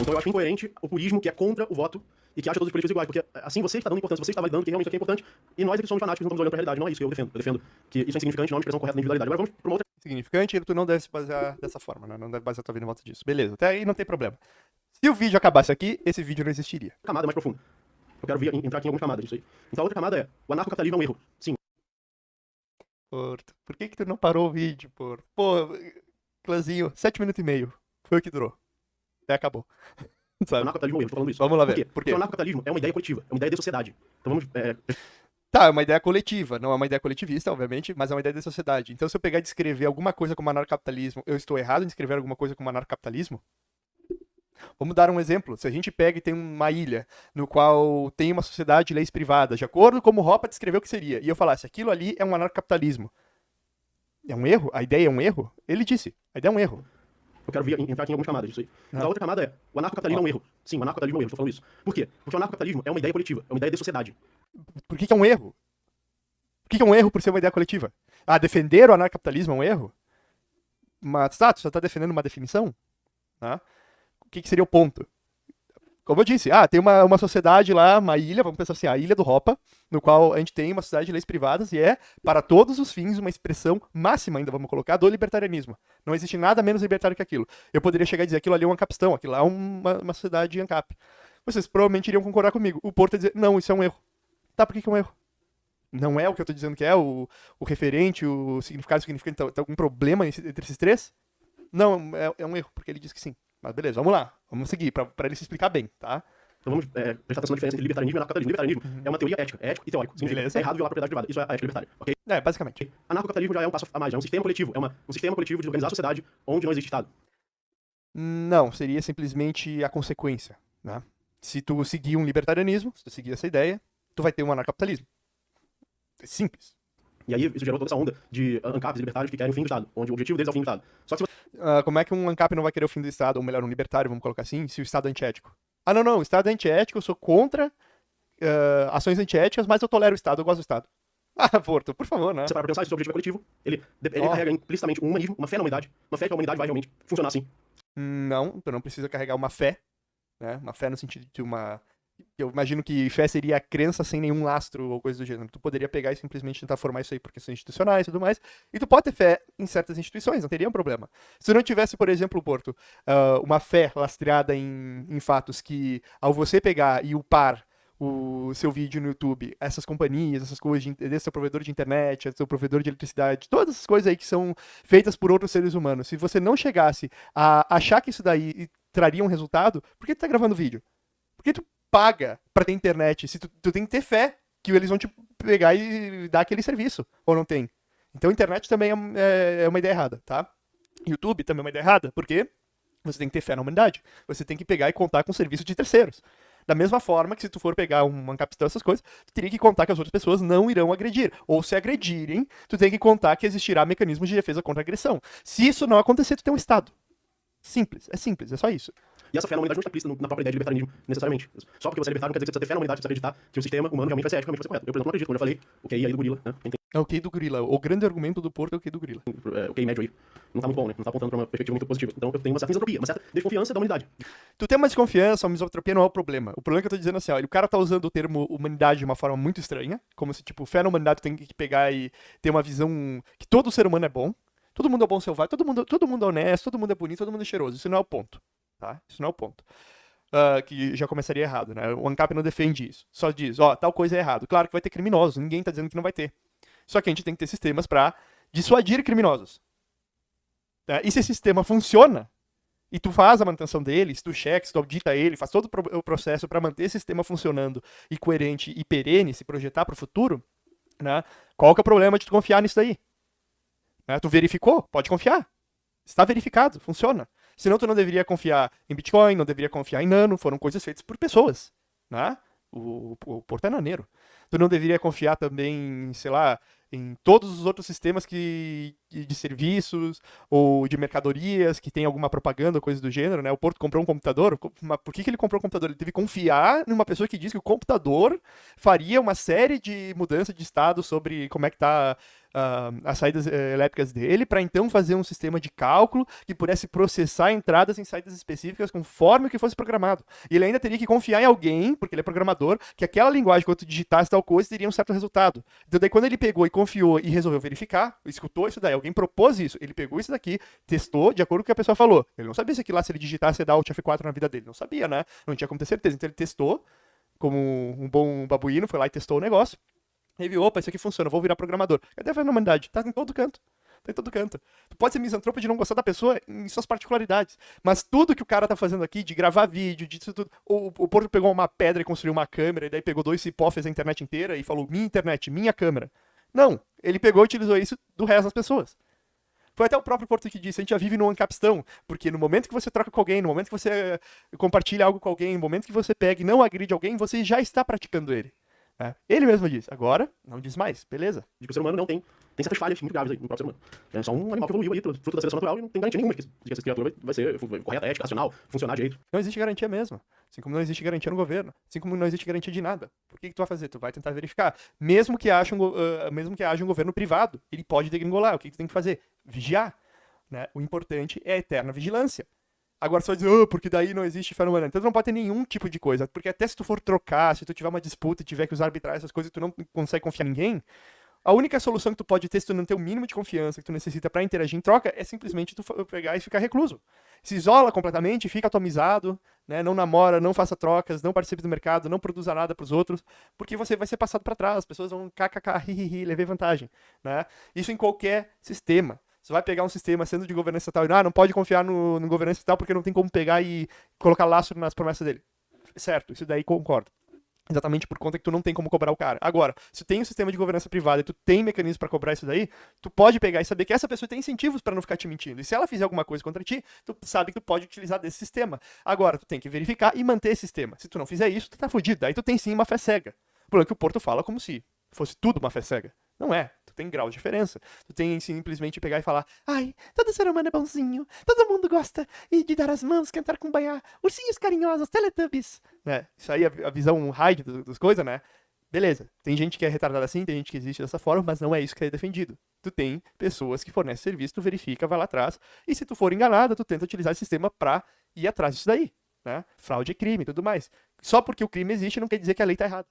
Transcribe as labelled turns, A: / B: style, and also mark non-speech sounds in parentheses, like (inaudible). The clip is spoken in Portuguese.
A: Então eu acho incoerente o purismo que é contra o voto e que acha todos os políticos iguais, porque assim você está dando importância, você está validando que realmente aqui é importante, e nós aqui somos fanáticos, não estamos olhando para a realidade. Não é isso que eu defendo. Eu defendo que isso é insignificante, não é uma expressão correta da individualidade. Agora vamos para uma outra.
B: Significante, tu não deve se basear dessa forma, né? Não deve basear tua vida em volta disso. Beleza, até aí não tem problema. Se o vídeo acabasse aqui, esse vídeo não existiria.
A: camada mais profunda. Eu quero vir, entrar aqui em algumas camadas disso aí. Então a outra camada é, o anarcocapitalismo é um erro. Sim,
B: Porto, por que que tu não parou o vídeo, Porto? Pô, clãzinho, sete minutos e meio. Foi o que durou. Até acabou. (laughs) Sabe?
A: anarcocapitalismo erro, tô falando isso.
B: Vamos lá
A: Por
B: ver.
A: quê?
B: Por
A: Porque
B: quê?
A: o anarcocapitalismo é uma ideia coletiva, é uma ideia de sociedade. Então vamos, é,
B: Tá, é uma ideia coletiva, não é uma ideia coletivista, obviamente, mas é uma ideia da sociedade. Então, se eu pegar e descrever alguma coisa como anarcapitalismo, eu estou errado em descrever alguma coisa como anarcapitalismo? Vamos dar um exemplo. Se a gente pega e tem uma ilha no qual tem uma sociedade de leis privadas, de acordo com como Hoppe descreveu o que seria, e eu falasse aquilo ali é um anarcapitalismo, é um erro? A ideia é um erro? Ele disse, a ideia é um erro.
A: Eu quero vir, entrar aqui em algumas camadas disso aí. Então
B: Ah.
A: a outra camada é, o anarcocapitalismo é um erro. Sim, o anarcocapitalismo é um erro, tô falando isso. Por quê? Porque o anarcocapitalismo é uma ideia coletiva, é uma ideia de sociedade.
B: Por que, que é um erro? Por que, que é um erro por ser uma ideia coletiva? Ah, defender o anarcapitalismo é um erro? Mas, tá, tu só tá defendendo uma definição? Tá? O que, que seria o ponto? Como eu disse, ah, tem uma, uma sociedade lá, uma ilha, vamos pensar assim, a ilha do Ropa, no qual a gente tem uma sociedade de leis privadas e é, para todos os fins, uma expressão máxima, ainda vamos colocar, do libertarianismo. Não existe nada menos libertário que aquilo. Eu poderia chegar e dizer aquilo ali é um ancapistão, aquilo lá é uma, uma sociedade de ancap. Vocês provavelmente iriam concordar comigo. O Porto ia dizer, não, isso é um erro. Tá, por que, que é um erro? Não é o que eu tô dizendo que é, o, o referente, o significado, o significante, tá, tá algum problema entre esses três? Não, é, é um erro, porque ele diz que sim. Mas beleza, vamos lá, vamos seguir, pra, pra ele se explicar bem, tá?
A: Então vamos é, prestar atenção na diferença entre libertarianismo e anarcocapitalismo. Libertarianismo é uma teoria ética, é ético e teórico. Significa
B: Beleza.
A: é errado violar a propriedade privada. Isso é a ética libertária, ok?
B: É, basicamente.
A: Anarcocapitalismo já é um passo a mais, é um sistema coletivo, é uma, um sistema coletivo de organizar a sociedade onde não existe Estado.
B: Não, seria simplesmente a consequência, né? Se tu seguir um libertarianismo, se tu seguir essa ideia, tu vai ter um anarcapitalismo. É simples.
A: E aí isso gerou toda essa onda de ANCAPs libertários que querem o fim do Estado, onde o objetivo deles é o fim do Estado. Só que se
B: Ah, como é que um ANCAP não vai querer o fim do Estado, ou melhor, um libertário, vamos colocar assim, se o Estado é antiético? Ah, não, não, o Estado é antiético, eu sou contra ah, ações antiéticas, mas eu tolero o Estado, eu gosto do Estado. (laughs) Ah, Porto, por favor, né?
A: você parar pra pensar, se o seu objetivo é coletivo, ele, ele
B: Ó.
A: carrega implicitamente um humanismo, uma fé na humanidade, uma fé que a humanidade vai realmente funcionar assim.
B: Não, tu não precisa carregar uma fé, né? Uma fé no sentido de uma. Eu imagino que fé seria a crença sem nenhum lastro ou coisa do gênero. Tu poderia pegar e simplesmente tentar formar isso aí por questões institucionais e tudo mais. E tu pode ter fé em certas instituições, não teria um problema. Se não tivesse, por exemplo, Porto, ah, uma fé lastreada em, em fatos que, ao você pegar e upar o seu vídeo no YouTube, essas companhias, essas coisas, de, desse seu provedor de internet, esse seu provedor de eletricidade, todas essas coisas aí que são feitas por outros seres humanos, se você não chegasse a achar que isso daí traria um resultado, por que tu tá gravando vídeo? Por que tu paga pra ter internet? Se tu, tu tem que ter fé que eles vão te pegar e dar aquele serviço, ou não tem? Então internet também é, é- é uma ideia errada, tá? YouTube também é uma ideia errada, porque você tem que ter fé na humanidade. Você tem que pegar e contar com serviço de terceiros. Da mesma forma que se tu for pegar um ancapistão, essas coisas, tu teria que contar que as outras pessoas não irão agredir. Ou se agredirem, tu tem que contar que existirá mecanismos de defesa contra agressão. Se isso não acontecer, tu tem um Estado. Simples, é simples, é só isso.
A: E essa fé na humanidade não está implícita na própria ideia de libertarianismo, necessariamente. Só porque você é libertário não quer dizer que você precisa ter fé na humanidade, você precisa acreditar que o sistema humano realmente vai ser eticamente vai ser correto. Eu, por exemplo, não acredito, como eu já falei, o QI aí do gorila, né?
B: É o QI do gorila. O grande argumento do Porto é o QI do gorila.
A: é, o QI médio aí, não tá muito bom, né? Não tá apontando pra uma perspectiva muito positiva. Então eu tenho uma certa misantropia, uma certa desconfiança da humanidade.
B: Tu tem uma desconfiança, uma misotropia não é o problema. O problema é que eu tô dizendo assim, ó, o cara tá usando o termo humanidade de uma forma muito estranha, como se, tipo, fé na humanidade tem que pegar e ter uma visão que todo ser humano é bom, todo mundo é bom selvagem, todo mundo, todo mundo é honesto, todo mundo é bonito, todo mundo é cheiroso. Isso não é o ponto, tá? Isso não é o ponto. Ah, que já começaria errado, né? O ANCAP não defende isso. Só diz, ó, tal coisa é errado. Claro que vai ter criminosos, ninguém tá dizendo que não vai ter. Só que a gente tem que ter sistemas pra dissuadir criminosos. Tá? E se esse sistema funciona, e tu faz a manutenção dele, se tu checa, se tu audita ele, faz todo o processo para manter esse sistema funcionando e coerente e perene, se projetar para o futuro, né? Qual que é o problema de tu confiar nisso daí? Né? Tu verificou? Pode confiar. Está verificado, funciona. Senão tu não deveria confiar em Bitcoin, não deveria confiar em Nano, foram coisas feitas por pessoas, né? O, o, o Porto é naneiro. Tu não deveria confiar também, sei lá, em todos os outros sistemas que, de serviços ou de mercadorias que tem alguma propaganda, coisa do gênero, né? O Porto comprou um computador, co- mas por que, que ele comprou um computador? Ele teve que confiar numa pessoa que diz que o computador faria uma série de mudanças de estado sobre como é que tá uh, as saídas uh, elétricas dele, para então fazer um sistema de cálculo que pudesse processar entradas em saídas específicas conforme o que fosse programado. E ele ainda teria que confiar em alguém, porque ele é programador, que aquela linguagem, quando tu digitasse tal coisa, teria um certo resultado. Então, daí, quando ele pegou e confiou e resolveu verificar, escutou isso daí, alguém propôs isso, ele pegou isso daqui, testou de acordo com o que a pessoa falou. Ele não sabia se aquilo lá, se ele digitasse, ia dar Alt F4 na vida dele. Não sabia, né? Não tinha como ter certeza. Então, ele testou, como um bom babuíno, foi lá e testou o negócio. E viu, opa, isso aqui funciona, vou virar programador. Cadê a humanidade? Tá em todo canto. Tá em todo canto. Tu pode ser misantropo de não gostar da pessoa em suas particularidades. Mas tudo que o cara tá fazendo aqui, de gravar vídeo, de tudo. O, o Porto pegou uma pedra e construiu uma câmera, e daí pegou dois cipó, fez a internet inteira e falou: minha internet, minha câmera. Não. Ele pegou e utilizou isso do resto das pessoas. Foi até o próprio Porto que disse, a gente já vive num ancapistão, porque no momento que você troca com alguém, no momento que você compartilha algo com alguém, no momento que você pega e não agride alguém, você já está praticando ele. É. Ele mesmo disse. Agora, não diz mais. Beleza.
A: De que o ser humano não tem, tem certas falhas muito graves aí no próprio ser humano. É só um animal que evoluiu aí, fruto da seleção natural, e não tem garantia nenhuma de que, de que essa criatura vai, ser correta, ética, racional, funcionar direito.
B: Não existe garantia mesmo. Assim como não existe garantia no governo. Assim como não existe garantia de nada. Por que, que tu vai fazer? Tu vai tentar verificar. Mesmo que, haja um, uh, mesmo que haja um governo privado, ele pode degringolar. O que, que tu tem que fazer? Vigiar. Né? O importante é a eterna vigilância. Agora vai dizer, oh, porque daí não existe fenômeno. Então tu não pode ter nenhum tipo de coisa. Porque até se tu for trocar, se tu tiver uma disputa e tiver que usar arbitrar essas coisas tu não consegue confiar em ninguém, a única solução que tu pode ter se tu não ter o mínimo de confiança que tu necessita para interagir em troca é simplesmente tu pegar e ficar recluso. Se isola completamente, fica atomizado, né? não namora, não faça trocas, não participe do mercado, não produza nada para os outros, porque você vai ser passado para trás, as pessoas vão kkk, (laughs) hihihi, levei vantagem. Né? Isso em qualquer sistema. Você vai pegar um sistema sendo de governança estatal e ah, não pode confiar no, no governança estatal porque não tem como pegar e colocar laço nas promessas dele. Certo, isso daí concordo. Exatamente por conta que tu não tem como cobrar o cara. Agora, se tem um sistema de governança privada e tu tem mecanismos para cobrar isso daí, tu pode pegar e saber que essa pessoa tem incentivos para não ficar te mentindo. E se ela fizer alguma coisa contra ti, tu sabe que tu pode utilizar desse sistema. Agora, tu tem que verificar e manter esse sistema. Se tu não fizer isso, tu tá fudido. Aí tu tem sim uma fé cega. O problema é que o Porto fala como se fosse tudo uma fé cega. Não é. Tu tem grau de diferença. Tu tem simplesmente pegar e falar: ai, todo ser humano é bonzinho, todo mundo gosta de dar as mãos, cantar com banhar, ursinhos carinhosos, teletubbies. Né? Isso aí é a visão high das coisas, né? Beleza, tem gente que é retardada assim, tem gente que existe dessa forma, mas não é isso que é defendido. Tu tem pessoas que fornecem serviço, tu verifica, vai lá atrás, e se tu for enganada, tu tenta utilizar esse sistema pra ir atrás disso daí. Né? Fraude é crime e tudo mais. Só porque o crime existe não quer dizer que a lei tá errada.